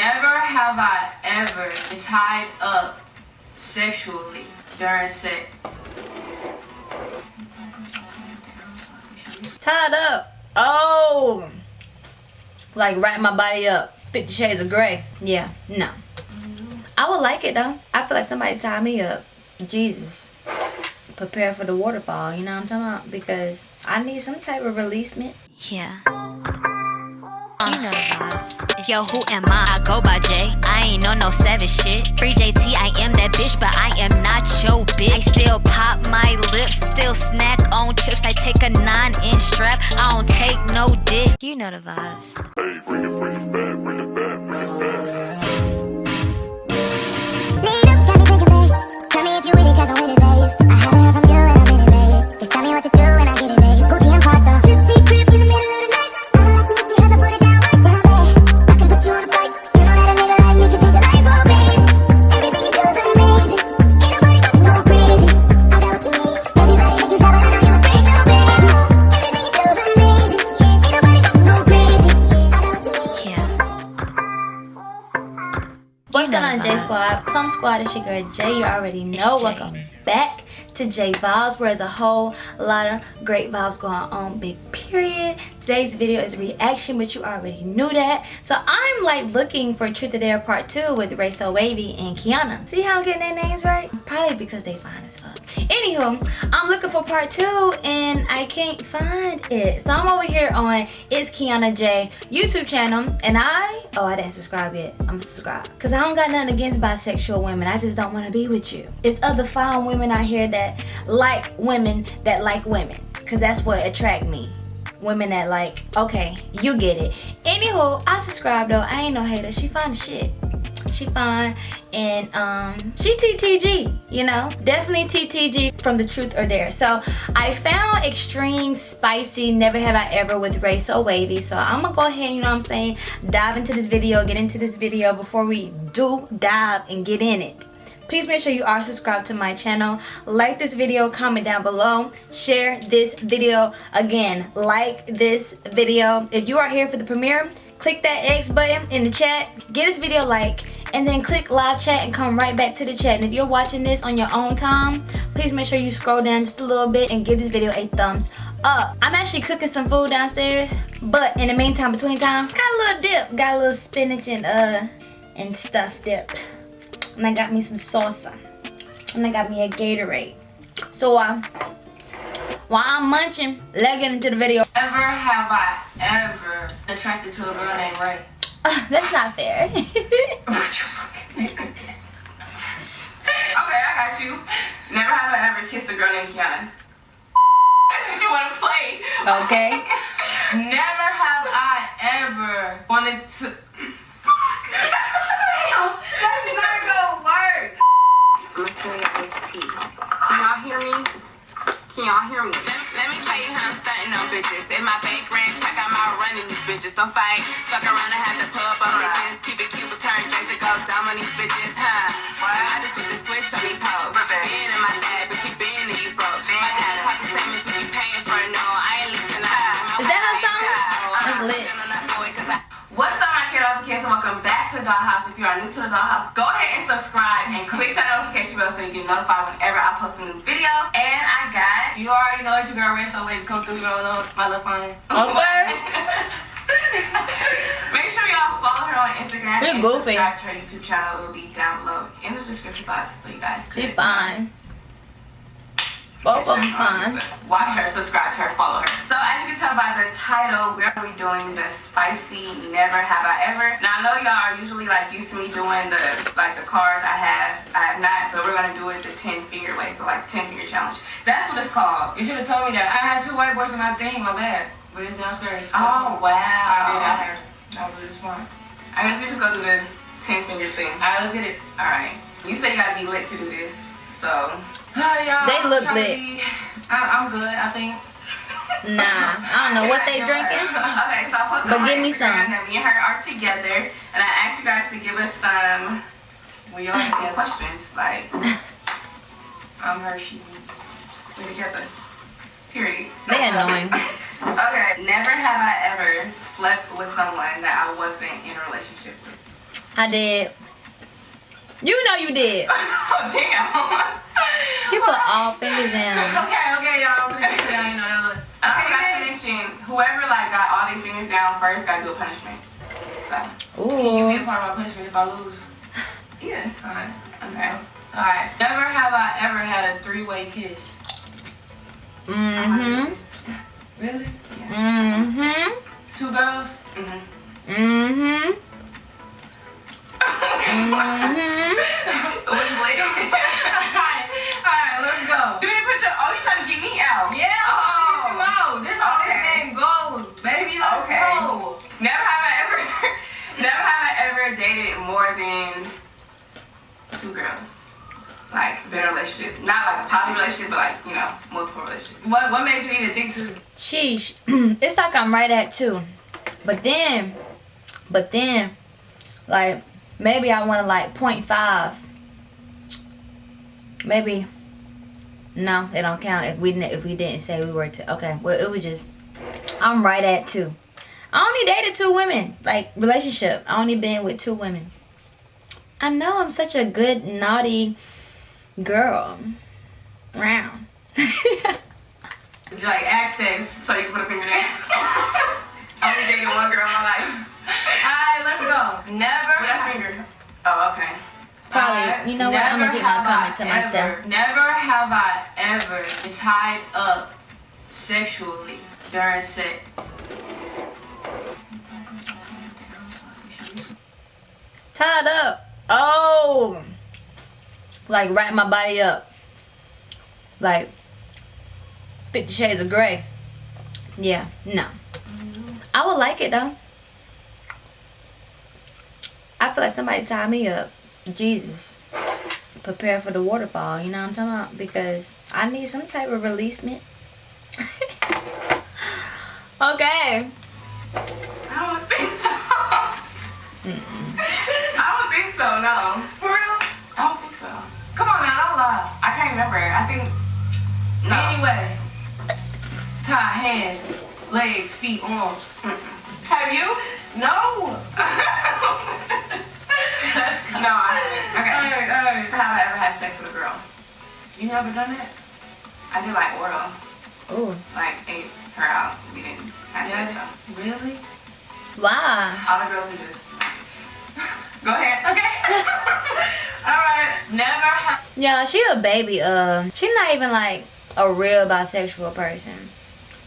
Never have I ever been tied up sexually during sex. Tied up. Oh. Like wrap my body up. Fifty Shades of Grey. Yeah, no. I would like it though. I feel like somebody tied me up. Jesus. Prepare for the waterfall, you know what I'm talking about? Because I need some type of releasement. Yeah. You know the vibes. Yo, who am I? I go by J. I ain't on no savage shit. Free JT, I am that bitch, but I am not your bitch. I still pop my lips, still snack on chips. I take a nine inch strap, I don't take no dick. You know the vibes. Plum it's your girl Jay. You already know. Welcome back to J Vibes, where there's a whole lot of great vibes going on. Big period. Today's video is a reaction, but you already knew that. So I'm like looking for Truth or Dare Part 2 with Ray So Wavy and Kiana. See how I'm getting their names right? Probably because they fine as fuck. Anywho, I'm looking for Part 2 and I can't find it. So I'm over here on It's Kiana J YouTube channel and I, oh I didn't subscribe yet. I'm subscribed. Cause I don't got nothing against bisexual women. I just don't want to be with you. It's other fine women out here that like women that like women. Cause that's what attract me. Women that like, okay, you get it. Anywho, I subscribe though. I ain't no hater. She fine shit she fine and um she ttg you know definitely ttg from the truth or dare so i found extreme spicy never have i ever with ray so wavy so i'm gonna go ahead you know what i'm saying dive into this video get into this video before we do dive and get in it please make sure you are subscribed to my channel like this video comment down below share this video again like this video if you are here for the premiere click that X button in the chat, get this video like, and then click live chat and come right back to the chat. And if you're watching this on your own time, please make sure you scroll down just a little bit and give this video a thumbs up. I'm actually cooking some food downstairs, but in the meantime, between time, got a little dip, got a little spinach and uh and stuff dip. And I got me some salsa. And I got me a Gatorade. So uh while I'm munching, let's get into the video. Never have I ever attracted to a girl named Ray. Uh, that's not fair. Okay, I got you. Never have I ever kissed a girl named Kiana. you want to play? okay. Never have I ever wanted to. Damn, that's not. I'm you this tea. Can y'all hear me? Can y'all hear me? Let, let me tell you how I'm stunting on bitches. In my bank ranch, I got my running these bitches. Don't fight. Fuck around and have to pull up on bitches. Keep it cute, but turn drinks and go dumb on these bitches, huh? What? I just put the switch on these hoes. Being in my bag, but keep being in these broke. My dad the same as what you paying for. No, I ain't listening. Is that her song? That's lit. What's up, my kiddos and kids, and welcome back to the Dollhouse. If you are new to the Dollhouse, go ahead and subscribe and click that notification bell so you get notified whenever I post a new video. And I got, you already know it's your girl, Ray So Wavy. Come through, girl, know my little phone. Okay. Make sure y'all follow her on Instagram You're and goofy. subscribe to her YouTube channel. It will be down below in the description box so you guys She could fine. Both of them fine. Watch her, subscribe to her, follow her. So as you can tell by the title, we're gonna be doing the spicy never have I ever. Now I know y'all are usually like used to me doing the like the cards I have. I have not, gonna do it the 10 finger way, so like the 10 finger challenge. That's what it's called. You should have told me that. I had two white boys in my thing, my bad. But it's downstairs. Oh, Oh wow. I did wow. out here. That was really smart. I guess we just go do the 10 finger thing. Alright, let's get it. Alright. You say you gotta be lit to do this. So Hi, y'all. They I'm look trying lit. be- I, I'm good, I think. Nah, I don't know what they drinking. Okay, so I posted But on my give me Instagram some. that me and her are together, and I asked you guys to give us some. Well, y'all asked some questions like, I'm her, she, me. we're together. Period. They annoying. okay, never have I ever slept with someone that I wasn't in a relationship with. I did. You know you did. Oh, damn. You put all fingers down. Okay, okay, y'all. I didn't know that look. I forgot to mention, whoever like got all these fingers down first got to do a punishment. So, Can you be a part of my punishment if I lose? Yeah. Alright. Okay. Alright. Never have I ever had a three-way kiss. Mm-hmm. Really? Mm-hmm. Two girls? Mm-hmm. Mm-hmm. Mm-hmm. Alright, alright, let's go. You didn't put your, oh, you trying to get me out? Yeah, I'm trying to get you out. This is how this game goes. Baby, let's Okay. go. Never have I ever, never have I ever dated more than two girls. Like, been in a relationship. Not like a poly relationship, but like, you know, multiple relationships. What what made you even think to Sheesh. it's like I'm right at two. But then, but then, like, maybe I want to like 0.5. Maybe. No, it don't count if we didn't if we didn't say we were to. Okay, well it was just. I'm right at two. I only dated two women, like relationship. I only been with two women. I know I'm such a good naughty girl. Round. like access? So you can put a finger there. I only dated one girl in my life. Alright, let's go. Never With that finger. Oh, okay. Probably. Alright, You know what? I'm gonna never keep my have comment I to myself. ever- Never have I ever been tied up sexually during sex. Tied up. Oh. Like wrap my body up. Like Fifty Shades of Grey. Yeah, no. I would like it though. I feel like somebody tied me up. Jesus. Prepare for the waterfall, you know what I'm talking about? Because I need some type of releasement. okay. I don't think so. Don't think so, no. For real? I don't think so. Come on now, don't lie. I can't remember. I think. No. Anyway, tie hands, legs, feet, arms. Have you? No. no, I haven't. Okay. Alright, alright. Have I ever had sex with a girl? You never done it? I did like oral. Ooh. Like, ate her out. We didn't have sex Yeah. though. Really? Why? All the girls are just. Go ahead. Okay. Never. Yeah, she a baby. Uh, she not even like a real bisexual person.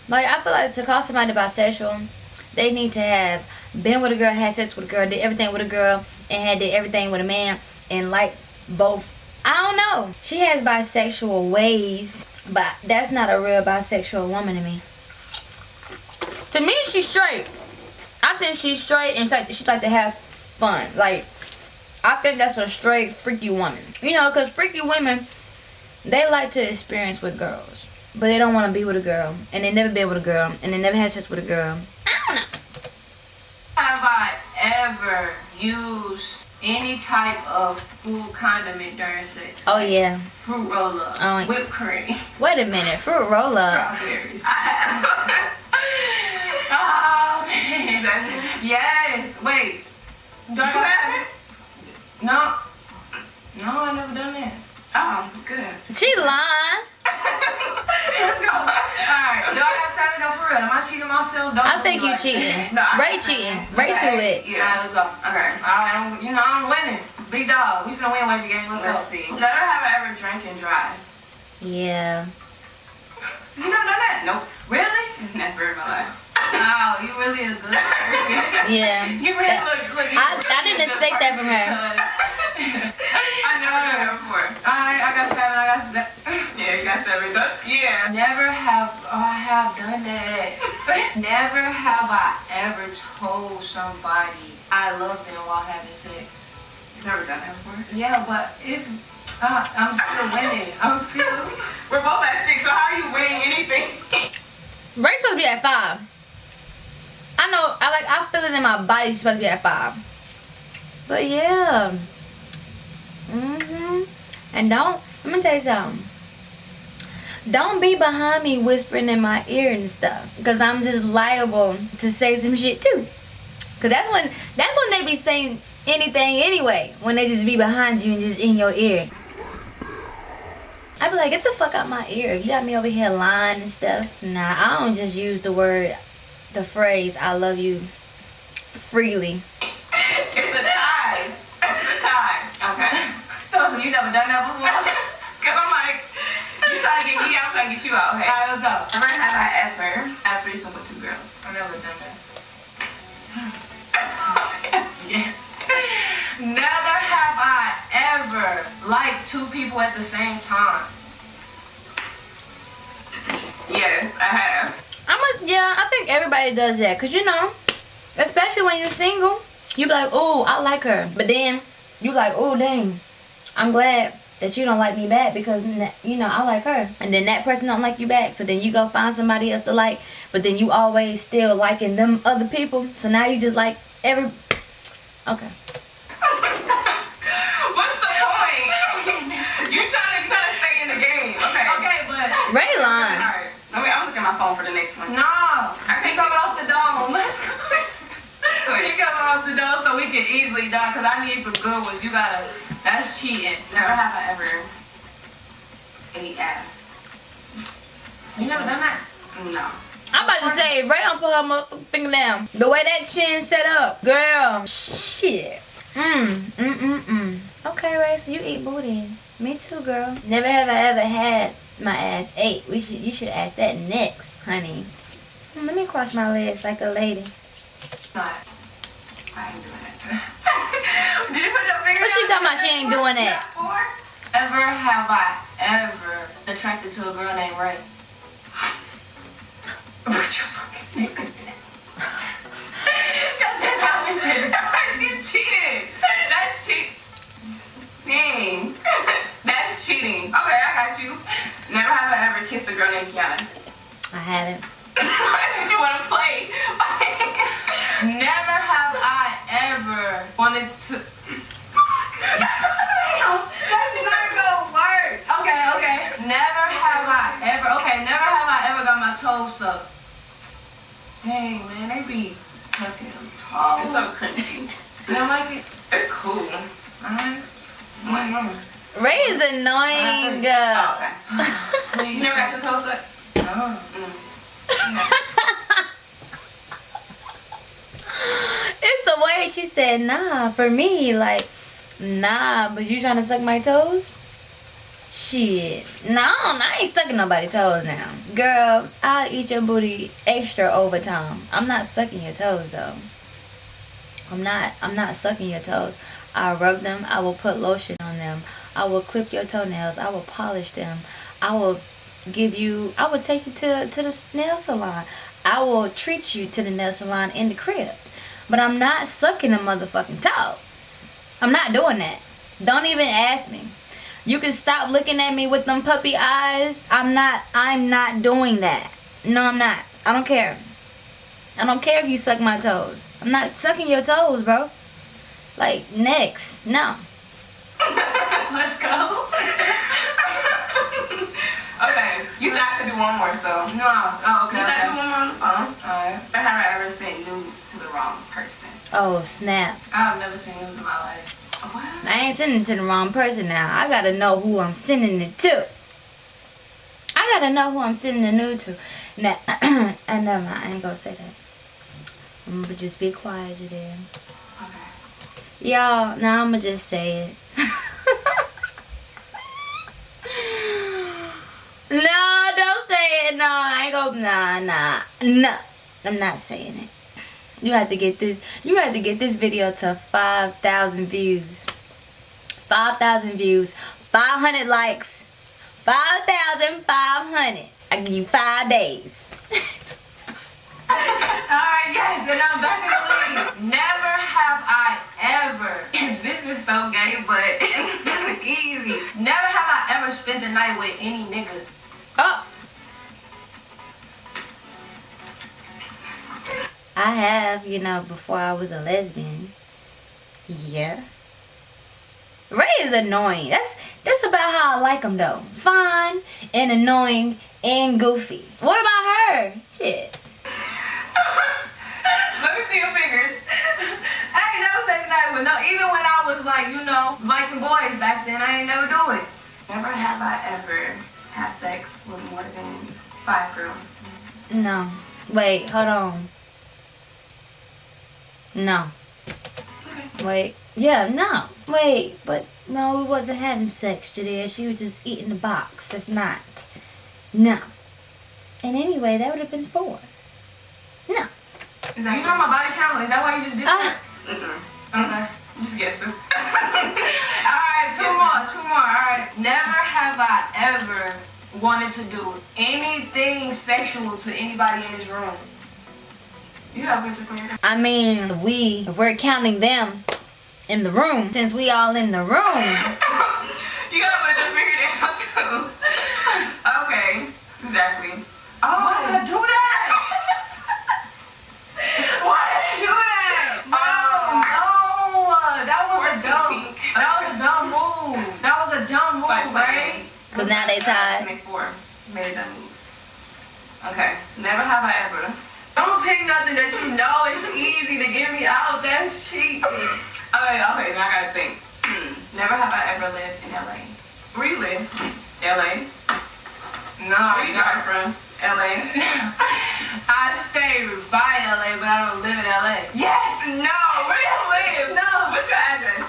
Like I feel like to call somebody bisexual, they need to have been with a girl, had sex with a girl, did everything with a girl, and had did everything with a man, and like both. I don't know. She has bisexual ways, but that's not a real bisexual woman to me. To me, she's straight. I think she's straight and like she like to have fun. Like I think that's a straight freaky woman. You know, cause freaky women, they like to experience with girls, but they don't want to be with a girl, and they never been with a girl, and they never had sex with a girl. I don't know. Have I ever used any type of food condiment during sex? Oh yeah. Fruit roll up, Oh, whipped cream, Wait a minute, fruit roll up. strawberries. oh man. Yes. Wait. Do I You got haven't? No. No, I never done that. Oh, good. She lying. Let's go. Alright, do I got seven though for real? Am I cheating myself? Don't I think you like cheating. No, I- Ray cheating. Ray too lit. Alright, Yeah. let's go. Okay. Alright, I'm, you know I'm winning. Big dog. We finna win wavy game. Let's, Let's go. see. Never have I ever drank and drive. Yeah. You never done that? Nope. Really? Never in my life. Wow, you really a good person. Yeah. you really That- look, look. you I- really I didn't a good expect that from her. person, cuz- I never done that before. Alright, I got seven. I got seven. Yeah, you got seven. Don't- Yeah. Never have oh, I have done that. Never have I ever told somebody I love them while having sex. Never done that before. Yeah, but it's uh, I'm still winning. I'm still. We're both at six, so how are you winning anything? Ray's supposed to be at five. I know. I like. I feel it in my body. She's supposed to be at five. But yeah. Mm-hmm. And don't. Let me tell you something. Don't be behind me whispering in my ear and stuff, cause I'm just liable to say some shit too. Cause that's when that's when they be saying anything anyway when they just be behind you and just in your ear. I be like, get the fuck out my ear. You got me over here lying and stuff. Nah, I don't just use the word, the phrase, I love you freely. It's a tie. It's a tie. Okay. So, so you never done that before? Cause I'm like, you trying to get me out, I'm trying to get you out. Okay. Alright, what's up? Never have I ever had threesome with two girls. I never done that. yes. Never have I ever liked two people at the same time. Yes, I have. I'm a, yeah, I think everybody does that. Cause you know, especially when you're single, you be like, oh, I like her. But then you like, oh, dang, I'm glad that you don't like me back because n- you know I like her. And then that person don't like you back. So then you go find somebody else to like. But then you always still liking them other people. So now you just like every. Okay. What's the point? you trying to you gotta stay in the game. Okay. Okay, but Rayline. Alright. Let me I'm looking at my phone for the next one. no, he coming off the dome. Let's go. he coming off the dome so we can easily die Cause I need some good ones. You gotta. That's cheating. Never have I ever ate ass. You never done that? No. I'm about to say, Ray don't put her motherfucking finger down. The way that chin set up, girl. Shit. Mm, mm, mm, mm. Okay, Ray, so you eat booty. Me too, girl. Never have I ever had my ass ate. We should, you should ask that next, honey. Let me cross my legs like a lady. Not. I ain't doing that. Did you put your finger What she down? talking about? She ain't doing that. Four? Ever have I ever attracted to a girl named Ray? Put your fucking finger down. That's how we did it. you cheated. That's cheat. Dang. That's cheating. Okay, I got you. Never have I ever kissed a girl named Kiana. I haven't. Did you want to play? Never have I ever wanted to. Damn, that's not gonna work. Okay, okay. Never have I ever. Okay, never have I ever got my toes sucked. Dang, man, they be sucking them It's so crunchy. You don't like it? It's cool. Alright. Ray is annoying. Oh, okay. Uh, Please. You never got your toes up? No. it's the way she said, nah, for me, like, nah, but you trying to suck my toes? Shit. No, I ain't sucking nobody's toes now. Girl, I'll eat your booty extra overtime. I'm not sucking your toes though. I'm not I'm not sucking your toes. I rub them, I will put lotion on them, I will clip your toenails, I will polish them, I will give you I will take you to to the nail salon. I will treat you to the nail salon in the crib. But I'm not sucking the motherfucking toes. I'm not doing that. Don't even ask me. You can stop looking at me with them puppy eyes. I'm not I'm not doing that. No, I'm not. I don't care. I don't care if you suck my toes. I'm not sucking your toes, bro. Like next. No. Let's go. okay. You said I could do one more, so. No. Oh, okay. You said I could do one more on the phone. Alright. But have I ever sent nudes to the wrong person? Oh, snap. I've never seen news in my life. What? I ain't sending it to the wrong person now. I gotta know who I'm sending it to. I gotta know who I'm sending the nude to. Now, and uh, never mind. I ain't gonna say that. I'm gonna just be quiet, you there. Y'all, now I'm gonna just say it. no, don't say it. No, I ain't gonna. Nah, nah, no. I'm not saying it. You have to get this. You have to get this video to five thousand views. Five thousand views. Five hundred likes. Five thousand five hundred. I give you five days. Alright, yes, and I'm back in the league. Never have I ever. This is so gay, but this is easy. Never have I ever spent the night with any nigga. Oh. I have, you know, before I was a lesbian. Yeah. Ray is annoying. That's that's about how I like him though. Fine and annoying and goofy. What about her? Shit. Let me see your fingers. I ain't never said night with no. Even when I was like, you know, Viking boys back then, I ain't never do it. Never have I ever had sex with more than five girls. No. Wait, hold on. No. Wait. Yeah, no. Wait, but no, we wasn't having sex, Jadea. She was just eating the box. That's not. No. And anyway, that would have been four. No. Is that You know my body count. Is that why you just did that? Ah, Mm-mm. Okay. Just guessing. Alright, two more, two more. Alright. Never have I ever wanted to do anything sexual to anybody in this room. You have picture for your I mean, we, if we're counting them in the room, since we all in the room, You gotta put your finger down too. Have I ever. Don't pick nothing that you know is easy to get me out. That's cheating. Okay, okay, now I gotta think. Hmm. Never have I ever lived in LA. Where you live? LA. No, Where you drive from? LA. I stay by LA, but I don't live in LA. yes! No! Where do you live? No! What's your address?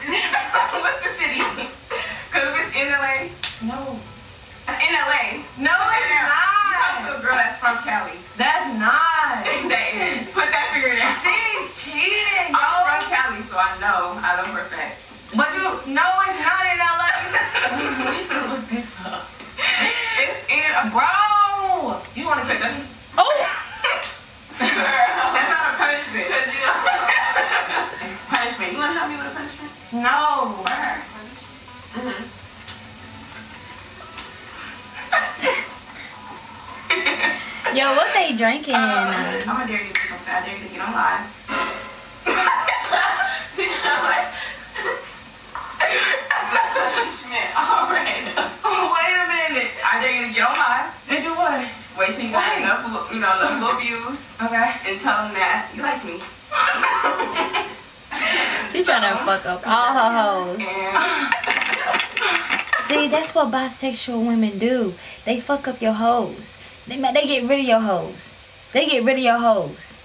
Okay. and tell them that you like me. She trying to fuck up all her hoes. See, that's what bisexual women do. They fuck up your hoes. They they get rid of your hoes. They get rid of your hoes.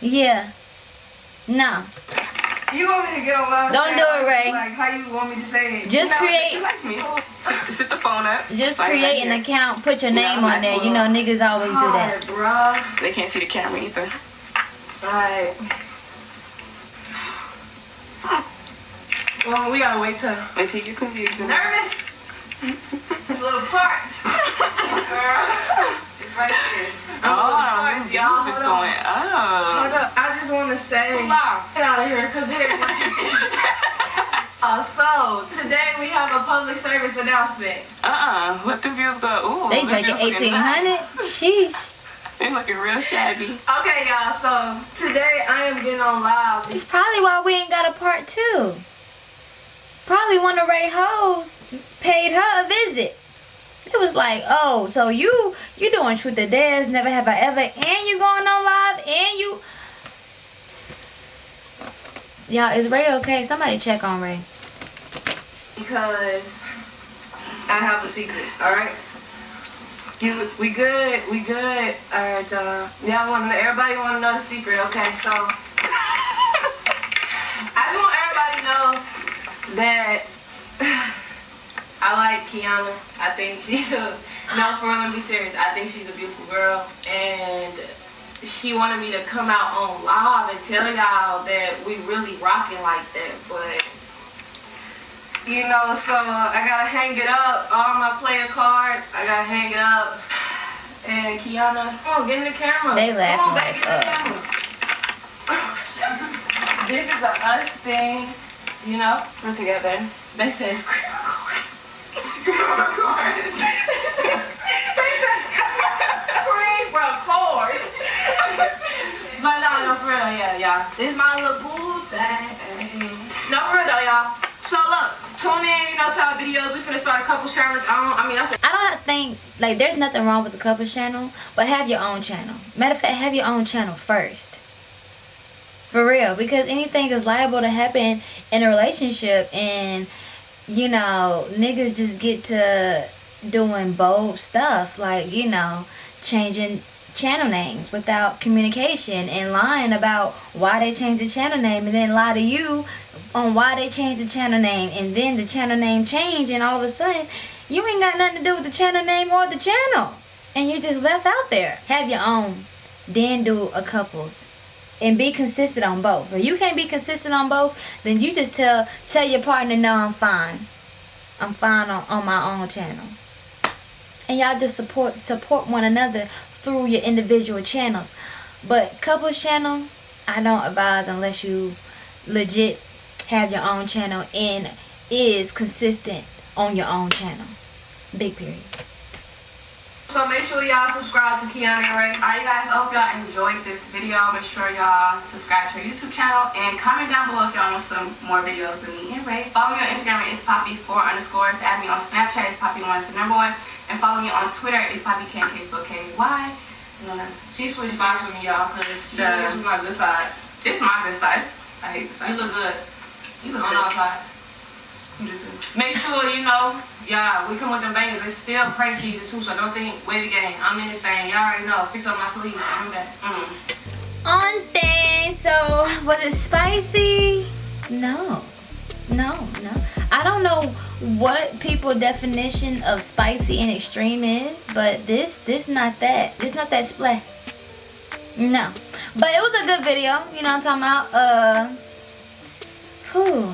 Yeah. No. You want me to get on live? Don't say do it, Ray. Like how you want me to say it? Just know create you like me. Sit, sit the phone up. just Like create right an account, put your Yeah, name on there. You know niggas always do that. Bro. They can't see the camera either. Alright. Well, we gotta wait till Wait till you get some views. in. nervous. a little parched. It's right there. I'm a little Oh, parched, this y'all. is Hold on. going Hold up. up. I just want to say, out. get out of here, cause they're. uh, so today we have a public service announcement. Uh-uh. Let the views go. Ooh. They them drinking 1800. nice. Sheesh. They looking real shabby. Okay, y'all. So today I am getting on live. It's probably why we ain't got a part two. Probably one of Ray hoes paid her a visit. It was like, oh, so you you doing truth or dares, never have I ever, and you going on live, and you. Y'all, is Ray okay? Somebody check on Ray. because I have a secret. All right. You, we good. We good. All right, uh, y'all want to everybody want to know the secret, okay? So I just want everybody to know that I like Kiana. I think she's a no for real. Let me be serious. I think she's a beautiful girl, and she wanted me to come out on live and tell y'all that we really rocking like that, but. You know, so I gotta hang it up. All my player cards, I gotta hang it up. And Kiana, come on, get in the camera. They Come laughing on, like, get in the camera. this is a us thing, you know. We're together. They say screen record. Screen record. they record. but no, for real. This is my little boo thing. No, for real y'all. So look, tune in, you know, to our videos. We finna start a couple challenge. I don't, I mean, I said. I don't think like there's nothing wrong with a couple channel, but have your own channel. Matter of fact, have your own channel first. For real, because anything is liable to happen in a relationship, and you know, niggas just get to doing bold stuff like you know, changing channel names without communication and lying about why they changed the channel name and then lie to you on why they changed the channel name and then the channel name change and all of a sudden you ain't got nothing to do with the channel name or the channel. And you're just left out there. Have your own. Then do a couples and be consistent on both. If you can't be consistent on both then you just tell tell your partner no i'm fine. I'm fine on, on my own channel. And y'all just support support one another through your individual channels. But couples channel i don't advise unless you legit have your own channel and is consistent on your own channel. Big period So make sure y'all subscribe to Kiana and Ray. Alright, you guys, I hope y'all enjoyed this video. Make sure y'all subscribe to our YouTube channel and comment down below if y'all want some more videos of me and Ray. Follow me on Instagram at it's poppy4 underscores. Add me on Snapchat, it's poppy1 is the number one. And follow me on Twitter, it's poppyk, Facebook, K-Y. Uh, she switched spots with me, y'all, because Yeah. is my good side. this is my good size. I hate this size. You look good You look on good. all sides. You do too. Make sure you know, yeah, we come with them bangers. It's still pray season too, so don't think wavy gang. I'm in this thing. Y'all already know. Fix up my sleeve. I'm that. Mm. on thing so was it spicy no no no i don't know what people definition of spicy and extreme is but this this not that this not that splat no but it was a good video you know what i'm talking about uh whew,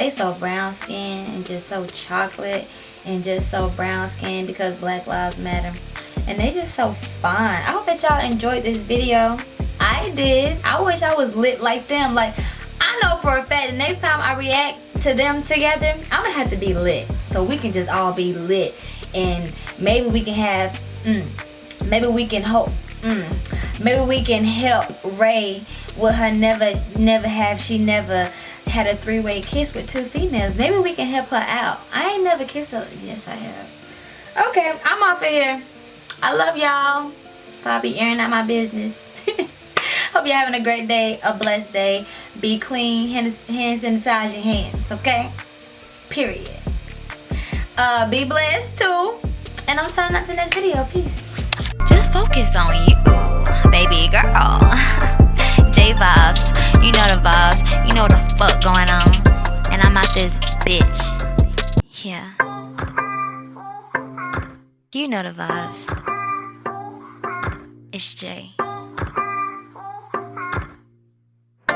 they so brown skin and just so chocolate and just so brown skin because black lives matter. And they just so fun. I hope that y'all enjoyed this video. I did. I wish i was lit like them. Like i know for a fact the next time i react to them together i'm gonna have to be lit. So we can just all be lit. And maybe we can have mm, maybe we can hope mm, maybe we can help ray with her never never have she never had a three-way kiss with two females. Maybe we can help her out. I ain't never kissed her. Yes i have. Okay i'm off of here. I love y'all. Probably airing out my business. Hope you're having a great day a blessed day. Be clean hand, hand sanitize your hands okay? Period. Uh be blessed too. And i'm signing out to the next video. Peace focus on you, baby girl. J vibes, you know the vibes, you know what the fuck going on. And I'm out this bitch. Yeah. You know the vibes. It's Jay.